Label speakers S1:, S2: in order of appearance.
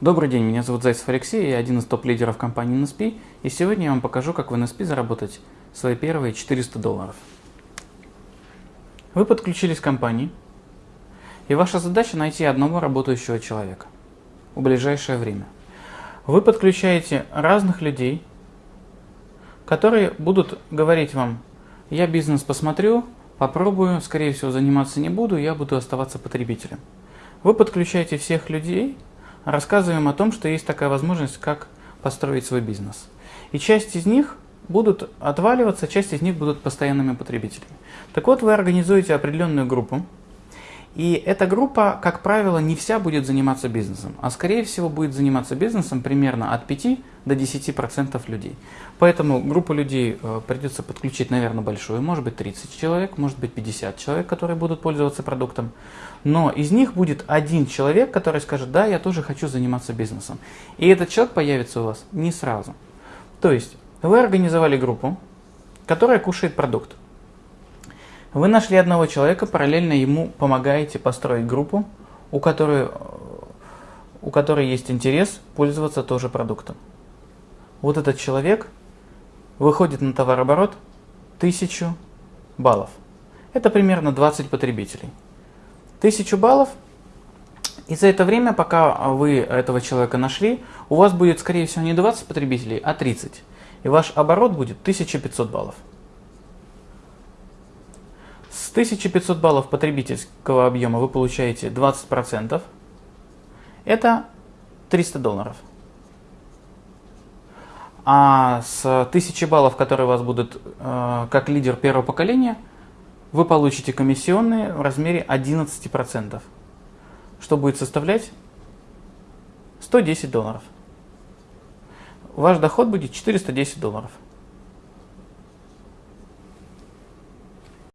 S1: Добрый день, меня зовут Зайцев Алексей, я один из топ-лидеров компании NSP, и сегодня я вам покажу, как в NSP заработать свои первые 400 долларов. Вы подключились к компании, и ваша задача найти одного работающего человека в ближайшее время. Вы подключаете разных людей, которые будут говорить вам, я бизнес посмотрю, попробую, скорее всего заниматься не буду, я буду оставаться потребителем. Вы подключаете всех людей, рассказываем о том, что есть такая возможность, как построить свой бизнес. И часть из них будут отваливаться, часть из них будут постоянными потребителями. Так вот, вы организуете определенную группу, и эта группа, как правило, не вся будет заниматься бизнесом, а скорее всего будет заниматься бизнесом примерно от 5 до 10% людей. Поэтому группу людей э, придется подключить, наверное, большую, может быть 30 человек, может быть 50 человек, которые будут пользоваться продуктом. Но из них будет один человек, который скажет, да, я тоже хочу заниматься бизнесом. И этот человек появится у вас не сразу. То есть вы организовали группу, которая кушает продукт. Вы нашли одного человека, параллельно ему помогаете построить группу, у которой, у которой есть интерес пользоваться тоже продуктом. Вот этот человек выходит на товарооборот 1000 баллов. Это примерно 20 потребителей. 1000 баллов, и за это время, пока вы этого человека нашли, у вас будет, скорее всего, не 20 потребителей, а 30. И ваш оборот будет 1500 баллов. С 1500 баллов потребительского объема вы получаете 20%. Это 300 долларов. А с 1000 баллов, которые у вас будут э, как лидер первого поколения, вы получите комиссионные в размере 11%, что будет составлять 110 долларов. Ваш доход будет 410 долларов.